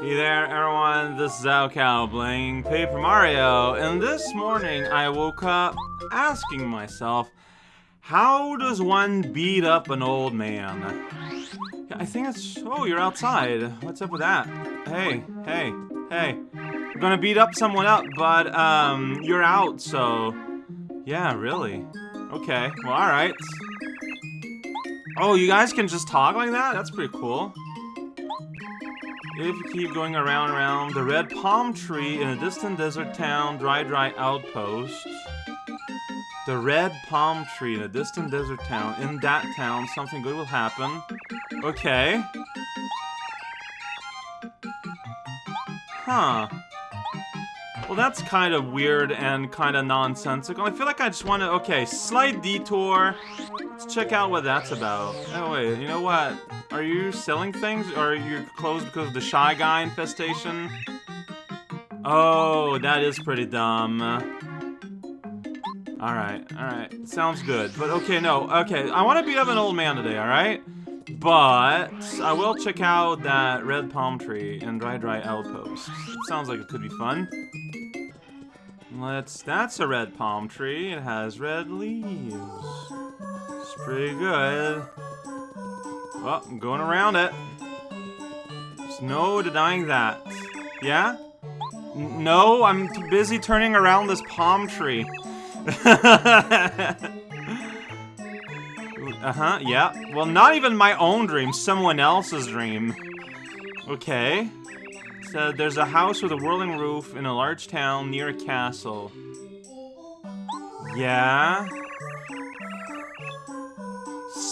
Hey there, everyone. This is raocow playing Paper Mario, and this morning I woke up asking myself, how does one beat up an old man? I think it's. Oh, you're outside. What's up with that? Hey, hey, hey. I'm gonna beat up someone up, but um, you're out, so. Yeah, really. Okay. Well, all right. Oh, you guys can just talk like that? That's pretty cool. If you keep going around around, the red palm tree in a distant desert town, dry dry outpost. The red palm tree in a distant desert town. In that town, something good will happen. Okay. Huh. Well, that's kind of weird and kind of nonsensical. I feel like I just want to... Okay, slight detour. Let's check out what that's about. Oh, wait, you know what? Are you selling things? Or are you closed because of the Shy Guy infestation? Oh, that is pretty dumb. Alright, alright. Sounds good. But okay, no. Okay, I want to beat up an old man today, alright? But I will check out that red palm tree and dry dry outpost. Sounds like it could be fun. Let's, that's a red palm tree. It has red leaves. It's pretty good. Well, I'm going around it. There's no denying that. Yeah? N no, I'm too busy turning around this palm tree. uh-huh, yeah. Well, not even my own dream, someone else's dream. Okay. So there's a house with a whirling roof in a large town near a castle. Yeah?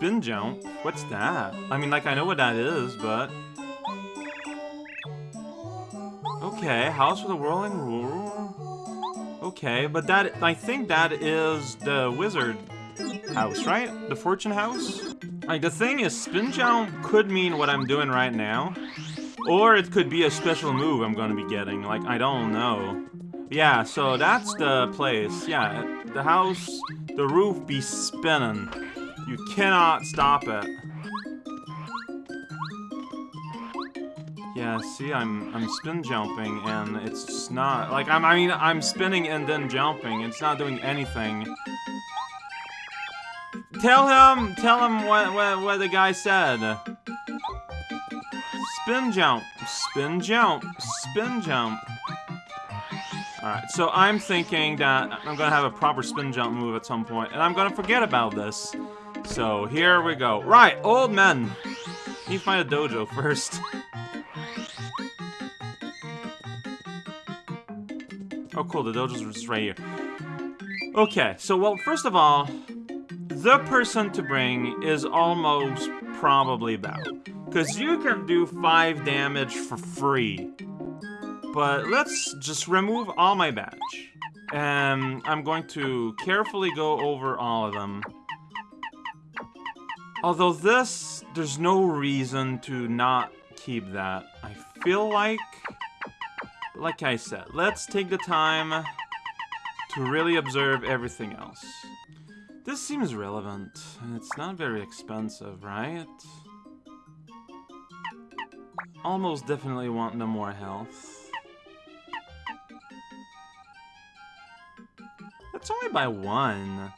Spin jump? What's that? I mean, like, I know what that is, but... Okay, house with a whirling roof. Okay, but that, I think that is the wizard house, right? The fortune house? Like, the thing is, spin jump could mean what I'm doing right now. Or it could be a special move I'm gonna be getting, like, I don't know. Yeah, so that's the place. Yeah, the house, the roof be spinning. You cannot stop it. Yeah, see, I'm I'm spin jumping and it's just not like I'm I mean I'm spinning and then jumping. It's not doing anything. Tell him, tell him what what, what the guy said. Spin jump, spin jump, spin jump. Alright, so I'm thinking that I'm gonna have a proper spin jump move at some point, and I'm gonna forget about this. So, here we go. Right, old men! Need to find a dojo first. Oh, cool, the dojo's just right here. Okay, so, well, first of all, the person to bring is almost probably Bow. Because you can do 5 damage for free. But let's just remove all my badge. And I'm going to carefully go over all of them. Although this, there's no reason to not keep that. I feel like, like I said, let's take the time to really observe everything else. This seems relevant, it's not very expensive, right? Almost definitely want no more health. That's only by one.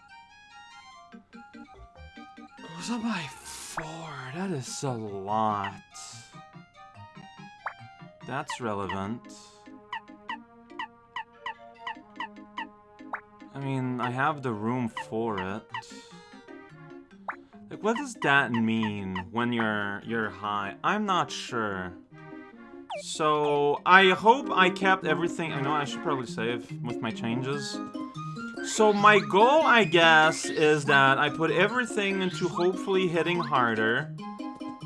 Was that by four? That is a lot. That's relevant. I mean, I have the room for it. Like, what does that mean when you're you're high? I'm not sure. So, I hope I kept everything. I know I should probably save with my changes. So my goal, I guess, is that I put everything into hopefully hitting harder.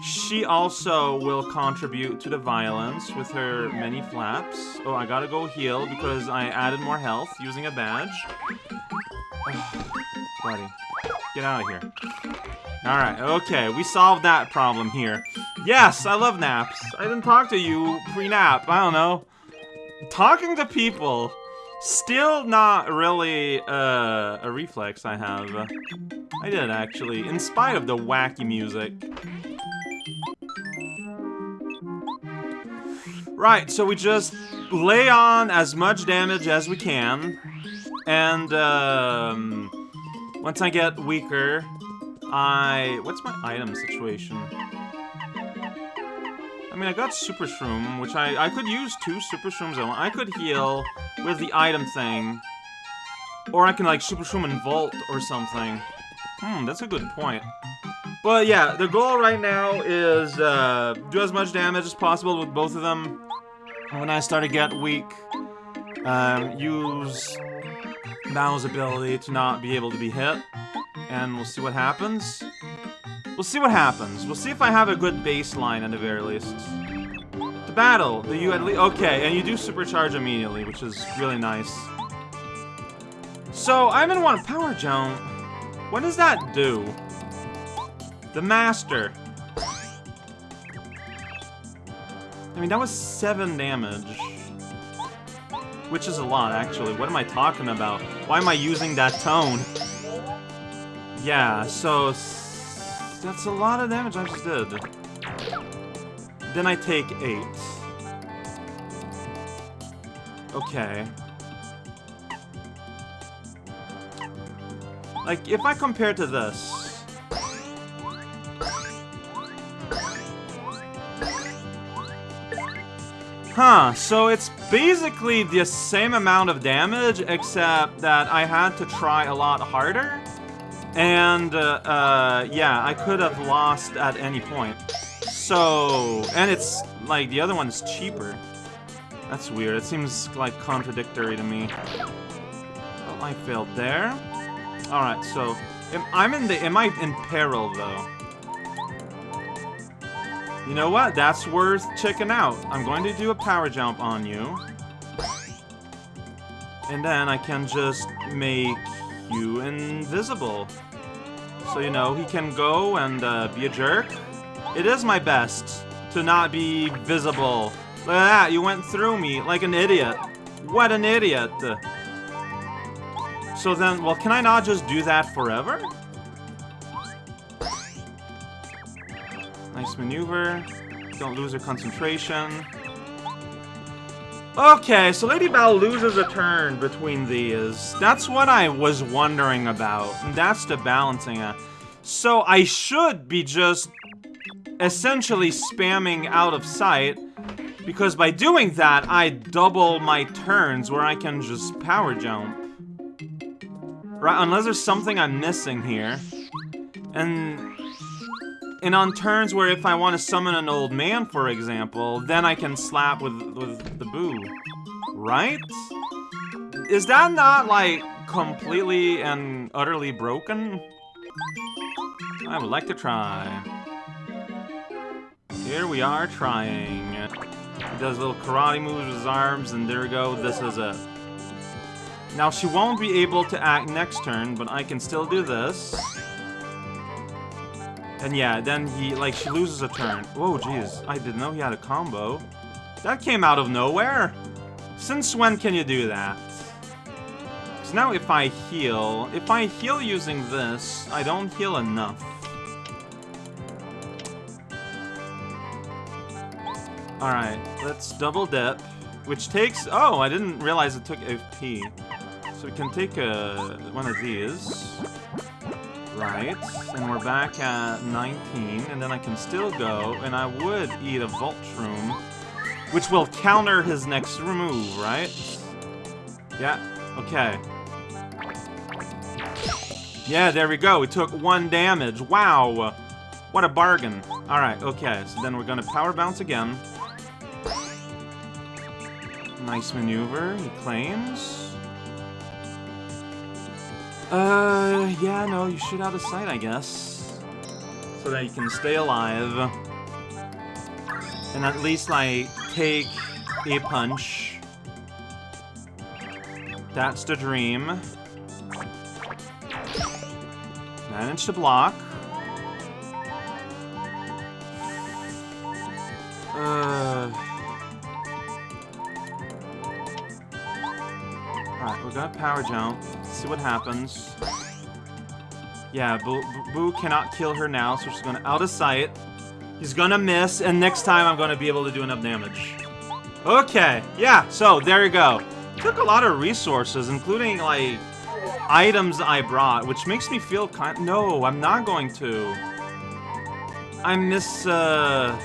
She also will contribute to the violence with her many flaps. Oh, I gotta go heal because I added more health using a badge. buddy, get out of here. Alright, okay, we solved that problem here. Yes, I love naps. I didn't talk to you pre-nap, I don't know. Talking to people, still not really uh, a reflex I have. I did, actually, in spite of the wacky music. Right, so we just lay on as much damage as we can. And, um, once I get weaker, I... What's my item situation? I mean, I got Super Shroom, which I, I could use two Super Shrooms. I could heal with the item thing. Or I can, like, Super Shroom and Volt or something. Hmm, that's a good point. But yeah, the goal right now is uh, do as much damage as possible with both of them. And when I start to get weak, um, use Bow's ability to not be able to be hit. And we'll see what happens. We'll see what happens. We'll see if I have a good baseline at the very least. To battle, do you at least... Okay, and you do supercharge immediately, which is really nice. So, I'm in one power jump. What does that do? The master. I mean, that was 7 damage. Which is a lot, actually. What am I talking about? Why am I using that tone? Yeah, so that's a lot of damage I just did. Then I take 8. Okay. Like, if I compare to this... Huh, so it's basically the same amount of damage, except that I had to try a lot harder? And, uh, uh, yeah, I could have lost at any point. So, and it's, like, the other one's cheaper. That's weird. It seems, like, contradictory to me. Well, I failed there. Alright, so, am, I'm in the, am I in peril, though? You know what? That's worth checking out. I'm going to do a power jump on you. And then I can just make you invisible. So, you know, he can go and uh, be a jerk. It is my best to not be visible. Look at that, you went through me like an idiot. What an idiot. So then, well, can I not just do that forever? Nice maneuver. Don't lose your concentration. Okay, so Lady Bow loses a turn between these. That's what I was wondering about. That's the balancing act. So I should be just essentially spamming out of sight because by doing that, I double my turns where I can just power jump. Right, unless there's something I'm missing here. And and on turns where if I want to summon an old man, for example, then I can slap with, with the boo. Right? Is that not, like, completely and utterly broken? I would like to try. Here we are trying. He does little karate moves with his arms, and there we go, this is it. Now, she won't be able to act next turn, but I can still do this. And yeah, then he, like, she loses a turn. Whoa, jeez. I didn't know he had a combo. That came out of nowhere. Since when can you do that? Because now if I heal, if I heal using this, I don't heal enough. Alright, let's double dip, which takes... Oh, I didn't realize it took FP. So we can take a, one of these. Right, and we're back at 19, and then I can still go, and I would eat a Volt which will counter his next remove, right? Yeah, okay. Yeah, there we go, we took one damage, wow! What a bargain. Alright, okay, so then we're gonna Power Bounce again. Nice maneuver, he claims. Uh, yeah, no, you shoot out of sight, I guess. So that you can stay alive. And at least, like, take a punch. That's the dream. Manage to block. Alright, we got power jump see what happens. Yeah, Boo, Boo cannot kill her now, so she's gonna out of sight. He's gonna miss, and next time I'm gonna be able to do enough damage. Okay, yeah, so there you go. Took a lot of resources, including, like, items I brought, which makes me feel kind- No, I'm not going to. I miss. Uh,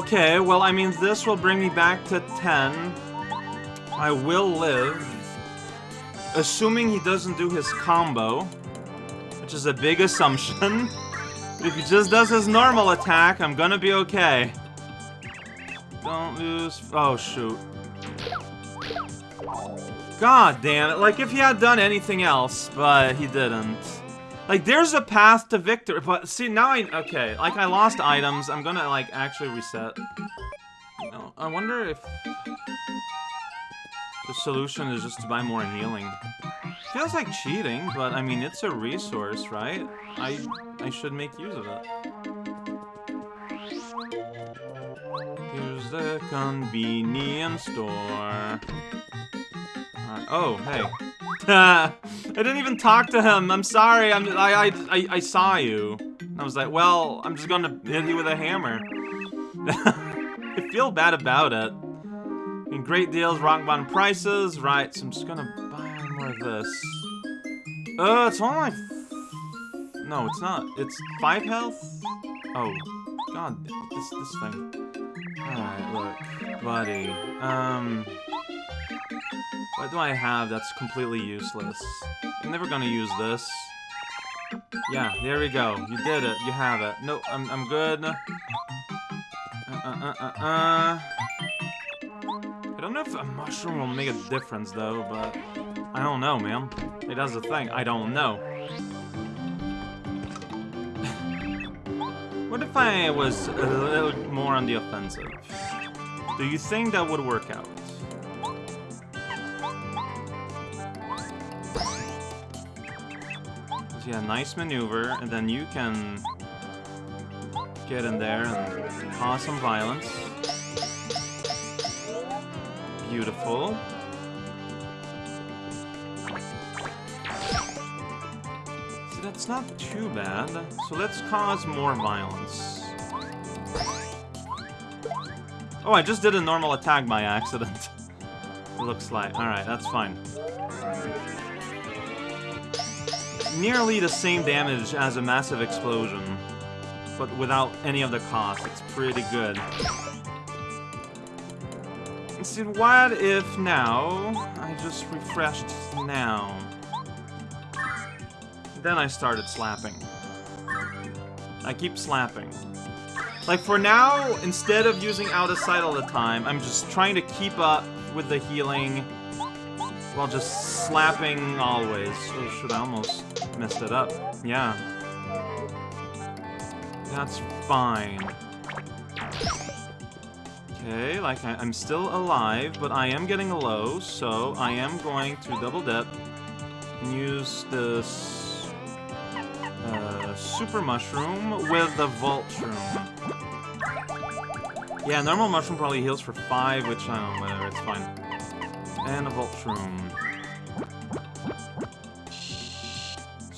Okay, well, I mean, this will bring me back to 10. I will live. Assuming he doesn't do his combo, which is a big assumption. if he just does his normal attack, I'm gonna be okay. Don't lose... Oh, shoot. God damn it. Like, if he had done anything else, but he didn't. Like, there's a path to victory, but see, now I... Okay, like, I lost items. I'm gonna, like, actually reset. Oh, I wonder if... The solution is just to buy more healing. Feels like cheating, but, I mean, it's a resource, right? I, I should make use of it. Here's the convenience store. Uh, oh, hey. I didn't even talk to him. I'm sorry. I'm, I, I, I, saw you. I was like, well, I'm just gonna hit you with a hammer. I feel bad about it. And great deals, rock bottom prices. Right, so I'm just gonna buy more of this. Uh, it's only No, it's not. It's five health? Oh, god, this, this thing. Alright, look, buddy. Um... What do I have that's completely useless? I'm never gonna use this. Yeah, there we go. You did it. You have it. No, I'm, I'm good. Uh, uh, uh, uh, uh. I don't know if a mushroom will make a difference, though, but... I don't know, man. It does the thing. I don't know. what if I was a little more on the offensive? Do you think that would work out? Yeah, nice maneuver, and then you can get in there and cause some violence. Beautiful. See, that's not too bad. So let's cause more violence. Oh, I just did a normal attack by accident. Looks like. Alright, that's fine nearly the same damage as a massive explosion, but without any of the cost. It's pretty good. See, what if now I just refreshed now? Then I started slapping. I keep slapping. Like, for now, instead of using out of sight all the time, I'm just trying to keep up with the healing while just slapping always. Should I almost messed it up. Yeah. That's fine. Okay, like, I, am still alive, but I am getting low, so I am going to double dip and use this uh, super mushroom with the Volt Shroom. Yeah, normal mushroom probably heals for 5, which I don't know, whatever, it's fine. And a Volt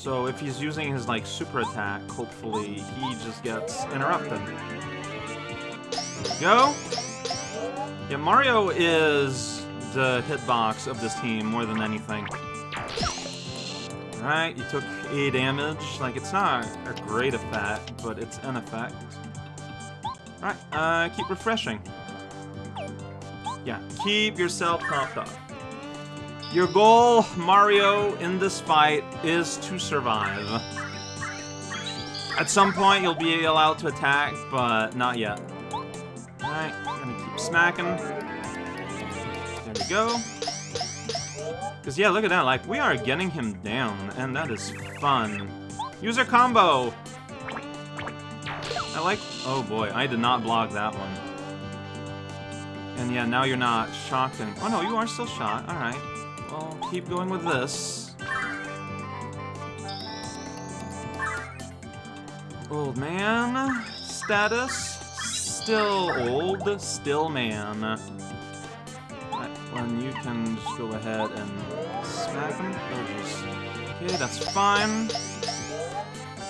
So if he's using his, like, super attack, hopefully he just gets interrupted. go. Yeah, Mario is the hitbox of this team more than anything. Alright, you took A damage. Like, it's not a great effect, but it's an effect. Alright, uh, keep refreshing. Yeah, keep yourself topped up. Your goal, Mario, in this fight is to survive. At some point, you'll be allowed to attack, but not yet. Alright, gonna keep smacking. There we go. Because, yeah, look at that. Like, we are getting him down, and that is fun. User combo! I like... Oh, boy. I did not block that one. And, yeah, now you're not shocked and... Oh, no, you are still shot. Alright. I'll keep going with this. Old man. Status. Still old. Still man. Well, you can just go ahead and smack him. Oh. Okay, that's fine.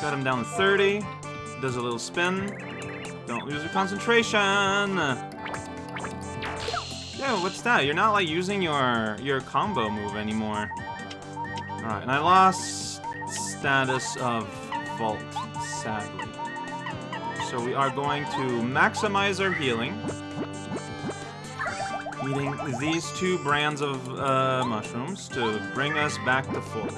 Got him down to 30. Does a little spin. Don't lose your concentration. Yeah, what's that? You're not like using your your combo move anymore. Alright, and I lost status of Volt, sadly. So we are going to maximize our healing. Eating these two brands of uh, mushrooms to bring us back to full.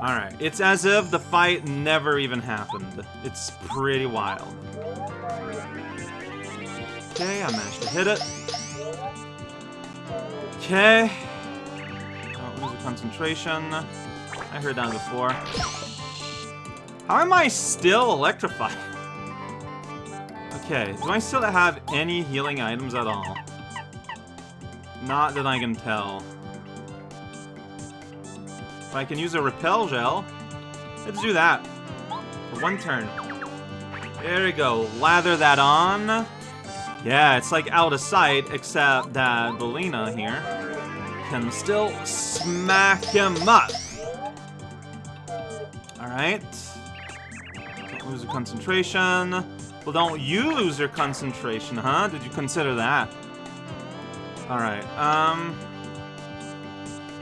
Alright, it's as if the fight never even happened. It's pretty wild. Okay, I managed to hit it. Okay. The concentration. I heard that before. How am I still electrified? Okay, do I still have any healing items at all? Not that I can tell. If I can use a repel gel, let's do that. For one turn. There we go. Lather that on. Yeah, it's like out of sight, except that Belina here can still smack him up. Alright. Don't lose your concentration. Well, don't you lose your concentration, huh? Did you consider that? Alright, um...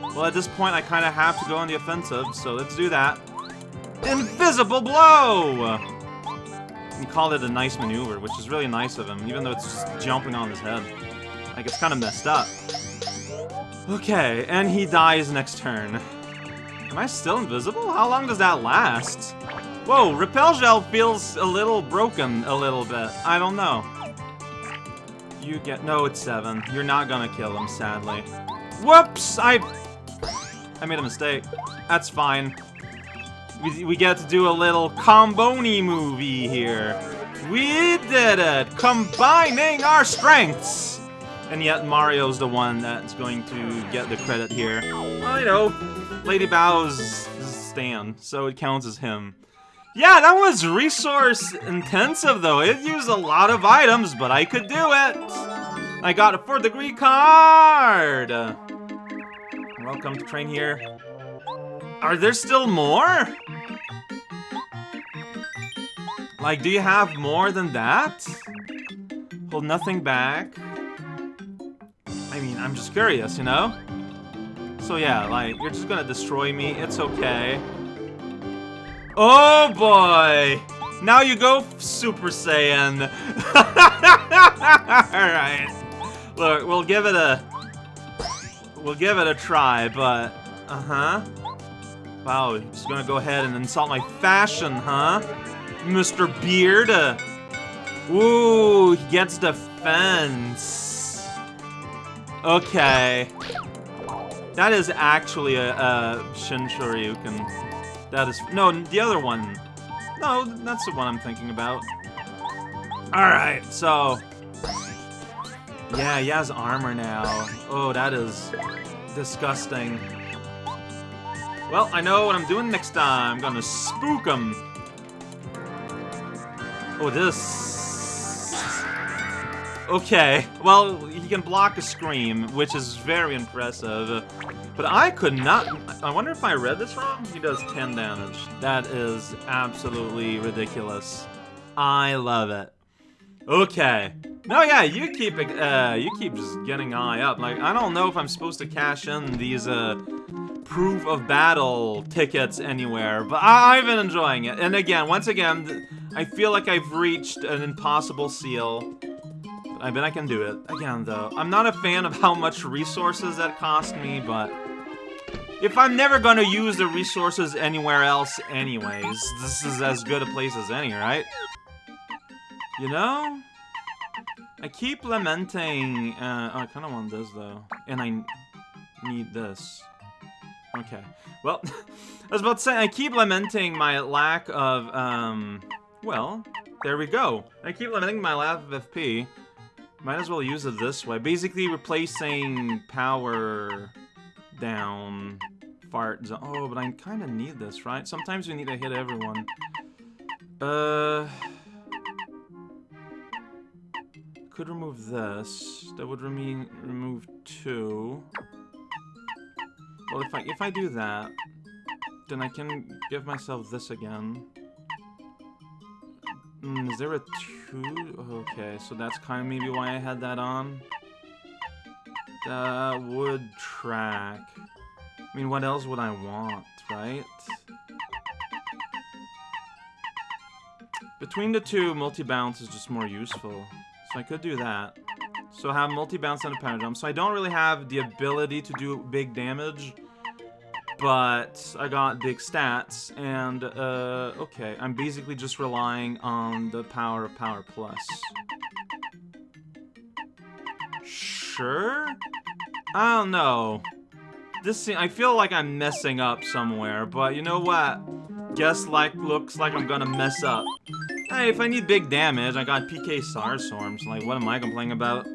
Well, at this point, I kind of have to go on the offensive, so let's do that. Invisible Blow! He called it a nice maneuver, which is really nice of him, even though it's just jumping on his head. Like, it's kind of messed up. Okay, and he dies next turn. Am I still invisible? How long does that last? Whoa, Repel Gel feels a little broken a little bit. I don't know. You get... No, it's 7. You're not gonna kill him, sadly. Whoops! I... I made a mistake. That's fine. We, we get to do a little comboni movie here. We did it! Combining our strengths! And yet Mario's the one that's going to get the credit here. Well, you know, Lady Bow's stand, so it counts as him. Yeah, that was resource intensive though. It used a lot of items, but I could do it! I got a 4th degree card! Welcome to train here. Are there still more? Like, do you have more than that? Hold nothing back. I mean, I'm just curious, you know? So yeah, like, you're just gonna destroy me. It's okay. Oh boy! Now you go Super Saiyan. Alright. Look, we'll give it a... We'll give it a try, but... Uh-huh. Wow, he's gonna go ahead and insult my fashion, huh? Mr. Beard. Uh, ooh, he gets defense. Okay. That is actually a, a Shin Shoryuken. That is... No, the other one. No, that's the one I'm thinking about. Alright, so... Yeah, he has armor now. Oh, that is disgusting. Well, I know what I'm doing next time. I'm gonna spook him. Oh, this... Okay, well, he can block a scream, which is very impressive. But I could not... I wonder if I read this wrong? He does 10 damage. That is absolutely ridiculous. I love it. Okay. No, yeah, you keep uh, you keep just getting eye up. Like, I don't know if I'm supposed to cash in these uh, proof of battle tickets anywhere, but I have been enjoying it. And again, once again, I feel like I've reached an impossible seal. I bet I can do it. Again, though, I'm not a fan of how much resources that cost me, but... If I'm never gonna use the resources anywhere else anyways, this is as good a place as any, right? You know? I keep lamenting... Uh, oh, I kind of want this, though. And I need this. Okay. Well, I was about to say, I keep lamenting my lack of, um... Well, there we go. I keep lamenting my lack of FP. Might as well use it this way. Basically replacing power down fart zone. Oh, but I kind of need this, right? Sometimes we need to hit everyone. Uh... Could remove this. That would remove two. Well, if I if I do that, then I can give myself this again. Mm, is there a two? Okay, so that's kind of maybe why I had that on. That would track. I mean, what else would I want, right? Between the two, multi-bounce is just more useful. So I could do that. So I have multi-bounce and a jump. So I don't really have the ability to do big damage. But I got big stats. And, uh, okay. I'm basically just relying on the power of Power Plus. Sure? I don't know. This seems, I feel like I'm messing up somewhere, but you know what? Guess like looks like I'm gonna mess up. Hey, if I need big damage, I got PK Starstorms. Like, what am I complaining about?